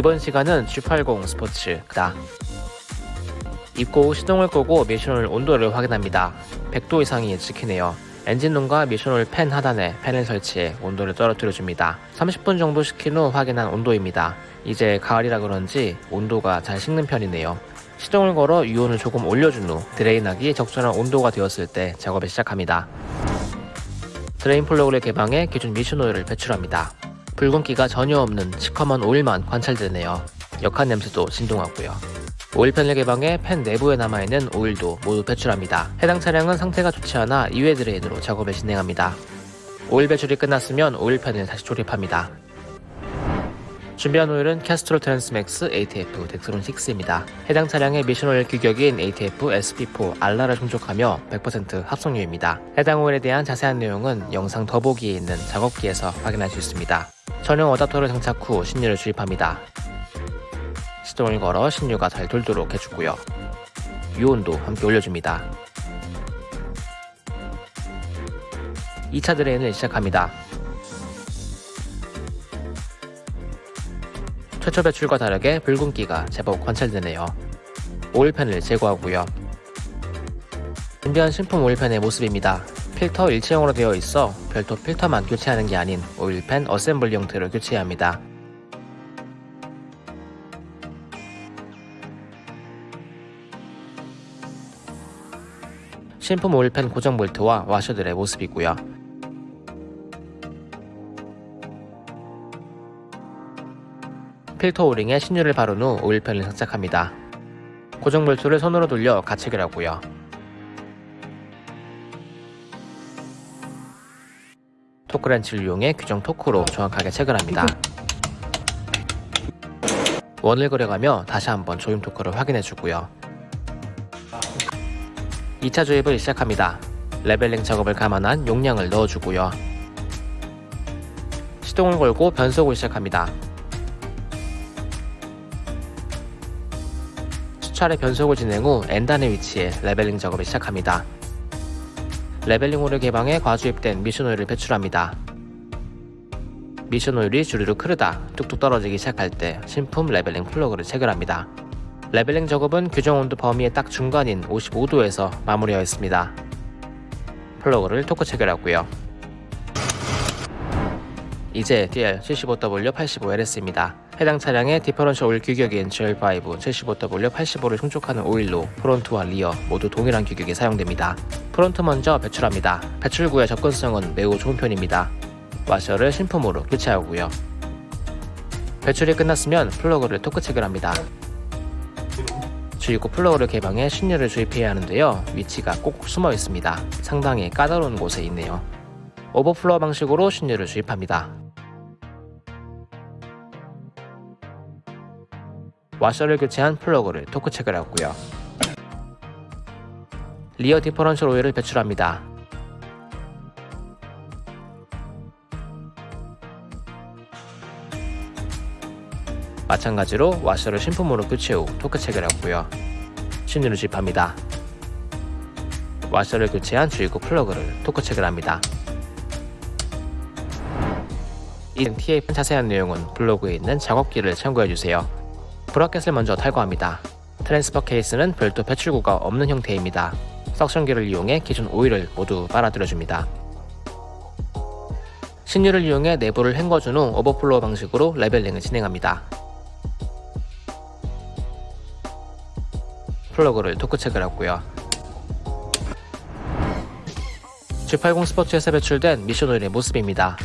이번 시간은 G80 스포츠다. 입고 후 시동을 끄고 미션오일 온도를 확인합니다. 100도 이상이 찍히네요. 엔진룸과 미션오일 팬 하단에 팬을 설치해 온도를 떨어뜨려줍니다. 30분 정도 식힌 후 확인한 온도입니다. 이제 가을이라 그런지 온도가 잘 식는 편이네요. 시동을 걸어 유온을 조금 올려준 후 drain하기 적절한 온도가 되었을 때 작업을 시작합니다. drain 플러그를 개방해 기존 미션 오일을 배출합니다. 붉은기가 전혀 없는 시커먼 오일만 관찰되네요. 역한 냄새도 진동하고요. 오일팬을 개방해 팬 내부에 남아있는 오일도 모두 배출합니다. 해당 차량은 상태가 좋지 않아 2회 drain으로 작업을 진행합니다. 오일 배출이 끝났으면 오일팬을 다시 조립합니다. 준비한 오일은 캐스트롤 트랜스맥스 ATF 덱스론 6입니다. 해당 차량의 미션 오일 규격인 ATF SP4 RR를 충족하며 100% 합성유입니다. 해당 오일에 대한 자세한 내용은 영상 더보기에 있는 작업기에서 확인할 수 있습니다. 전용 어답터를 장착 후 신유를 주입합니다. 시동을 걸어 신유가 잘 돌도록 해주고요. 유온도 함께 올려줍니다. 2차 드레인을 시작합니다. 최초 배출과 다르게 붉은기가 제법 관찰되네요. 오일팬을 제거하고요. 준비한 신품 오일팬의 모습입니다. 필터 일체형으로 되어 있어 별도 필터만 교체하는 게 아닌 오일팬 assembly 형태로 교체해야 합니다. 신품 오일팬 고정 볼트와 와셔들의 모습이고요. 필터 오링에 신유를 바른 후 오일팬을 장착합니다. 고정 볼트를 손으로 돌려 가체결하고요. 토크렌치를 이용해 규정 토크로 정확하게 체결합니다. 원을 그려가며 다시 한번 조임 토크를 확인해주고요. 2차 조임을 시작합니다. leveling 작업을 감안한 용량을 넣어주고요. 시동을 걸고 변속을 시작합니다. 수차례 변속을 진행 후 N단의 위치에 leveling 작업을 시작합니다. leveling hole을 개방해 과주입된 미션오일을 배출합니다. 미션오일이 주르륵 흐르다 뚝뚝 떨어지기 시작할 때 신품 leveling 플러그를 체결합니다. leveling 작업은 규정 온도 범위의 딱 중간인 55도에서 마무리하였습니다. 플러그를 토크 체결하고요. 이제 DL75W85LS입니다. 해당 차량의 differential 오일 규격인 GL5 75W85를 충족하는 오일로 front와 rear 모두 동일한 규격이 사용됩니다. front 먼저 배출합니다. 배출구의 접근성은 매우 좋은 편입니다. 와셔를 신품으로 교체하고요. 배출이 끝났으면 플러그를 토크 체결합니다. 주입구 플러그를 개방해 신유를 주입해야 하는데요. 위치가 꼭 숨어 있습니다. 상당히 까다로운 곳에 있네요. 오버플로우 방식으로 신유를 주입합니다. 와셔를 교체한 플러그를 토크 체결하고요. rear differential 오일을 배출합니다. 마찬가지로 와셔를 신품으로 교체 후 토크 체결하고요. 신유를 주입합니다. 와셔를 교체한 주입구 플러그를 토크 체결합니다. 이 TAP 자세한 내용은 블로그에 있는 작업기를 참고해주세요. 브라켓을 먼저 탈거합니다. transfer case는 별도 배출구가 없는 형태입니다. suction기를 이용해 기존 오일을 모두 빨아들여줍니다. 신유를 이용해 내부를 헹궈준 후 오버플로우 방식으로 leveling을 진행합니다. 플러그를 토크 체결하고요. G80 스포츠에서 배출된 미션 오일의 모습입니다.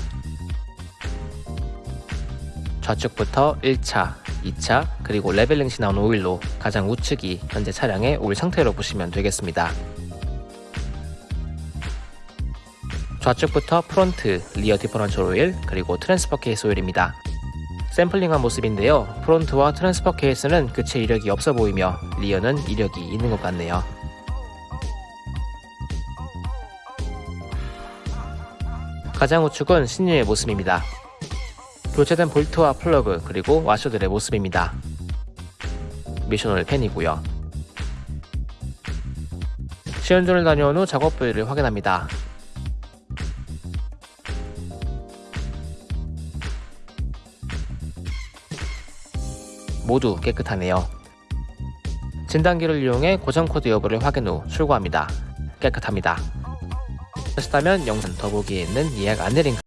좌측부터 1차, 2차, 그리고 leveling 시 나온 오일로 가장 우측이 현재 차량의 오일 상태로 보시면 되겠습니다. 좌측부터 front, rear differential 오일, 그리고 transfer case 오일입니다. 샘플링한 모습인데요. front와 transfer case는 교체 이력이 없어 보이며 rear는 이력이 있는 것 같네요. 가장 우측은 신유의 모습입니다. 교체된 볼트와 플러그 그리고 와셔들의 모습입니다. 미션 오일 팬이고요. 시운전을 다녀온 후 작업 부위를 확인합니다. 모두 깨끗하네요. 진단기를 이용해 고장 코드 여부를 확인 후 출고합니다. 깨끗합니다. 하시다면 영상 더보기에 있는 예약 안내 링크